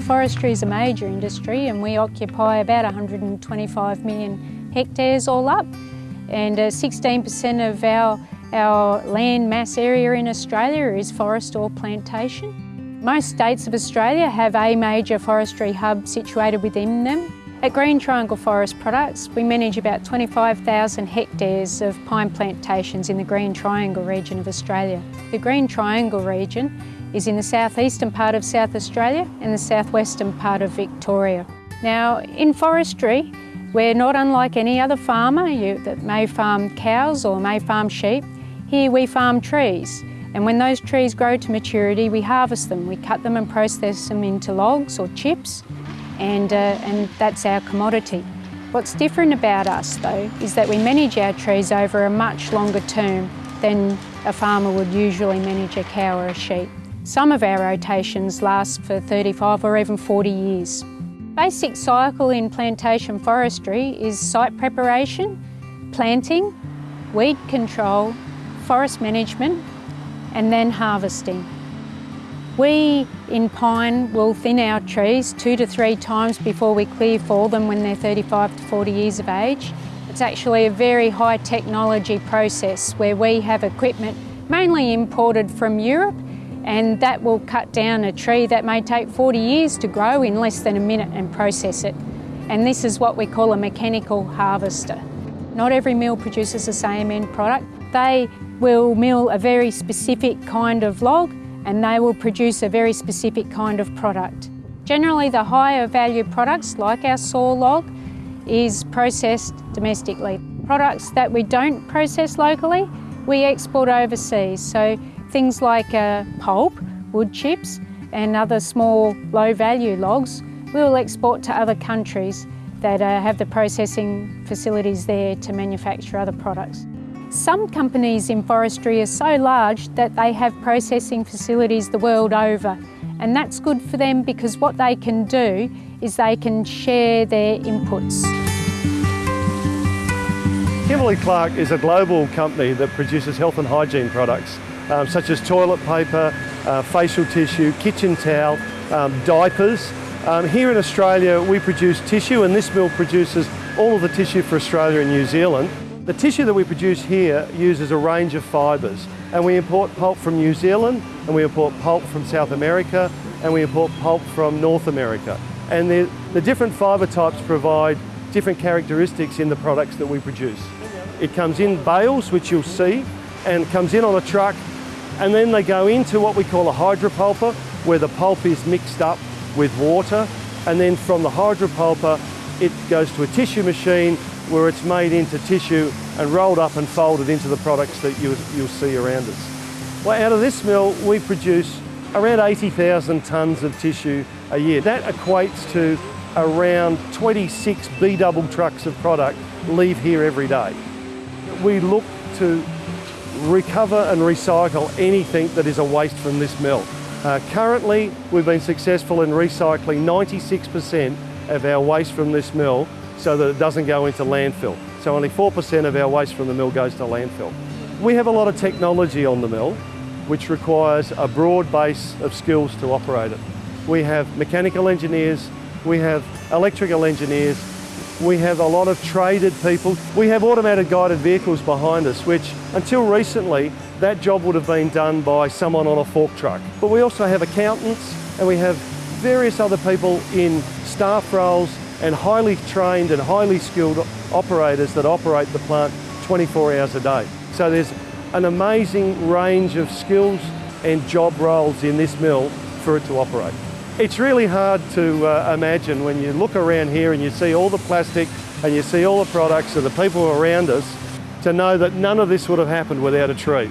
Forestry is a major industry and we occupy about 125 million hectares all up and 16% uh, of our, our land mass area in Australia is forest or plantation. Most states of Australia have a major forestry hub situated within them at Green Triangle Forest Products, we manage about 25,000 hectares of pine plantations in the Green Triangle region of Australia. The Green Triangle region is in the southeastern part of South Australia and the southwestern part of Victoria. Now, in forestry, we're not unlike any other farmer you, that may farm cows or may farm sheep. Here we farm trees. And when those trees grow to maturity, we harvest them. We cut them and process them into logs or chips and, uh, and that's our commodity. What's different about us though is that we manage our trees over a much longer term than a farmer would usually manage a cow or a sheep. Some of our rotations last for 35 or even 40 years. Basic cycle in plantation forestry is site preparation, planting, weed control, forest management and then harvesting. We in pine will thin our trees two to three times before we clear for them when they're 35 to 40 years of age. It's actually a very high technology process where we have equipment mainly imported from Europe and that will cut down a tree that may take 40 years to grow in less than a minute and process it. And this is what we call a mechanical harvester. Not every mill produces the same end product. They will mill a very specific kind of log and they will produce a very specific kind of product. Generally the higher value products like our saw log is processed domestically. Products that we don't process locally we export overseas so things like uh, pulp, wood chips and other small low value logs we'll export to other countries that uh, have the processing facilities there to manufacture other products. Some companies in forestry are so large that they have processing facilities the world over and that's good for them because what they can do is they can share their inputs. Kimberly-Clark is a global company that produces health and hygiene products um, such as toilet paper, uh, facial tissue, kitchen towel, um, diapers. Um, here in Australia we produce tissue and this mill produces all of the tissue for Australia and New Zealand. The tissue that we produce here uses a range of fibres and we import pulp from New Zealand and we import pulp from South America and we import pulp from North America. And the, the different fibre types provide different characteristics in the products that we produce. It comes in bales, which you'll see, and comes in on a truck and then they go into what we call a hydropulper where the pulp is mixed up with water and then from the hydropulper it goes to a tissue machine where it's made into tissue and rolled up and folded into the products that you, you'll see around us. Well, out of this mill, we produce around 80,000 tonnes of tissue a year. That equates to around 26 B-double trucks of product leave here every day. We look to recover and recycle anything that is a waste from this mill. Uh, currently, we've been successful in recycling 96% of our waste from this mill so that it doesn't go into landfill. So only 4% of our waste from the mill goes to landfill. We have a lot of technology on the mill which requires a broad base of skills to operate it. We have mechanical engineers, we have electrical engineers, we have a lot of traded people. We have automated guided vehicles behind us, which until recently, that job would have been done by someone on a fork truck. But we also have accountants and we have various other people in staff roles and highly trained and highly skilled operators that operate the plant 24 hours a day. So there's an amazing range of skills and job roles in this mill for it to operate. It's really hard to uh, imagine when you look around here and you see all the plastic and you see all the products and the people around us to know that none of this would have happened without a tree.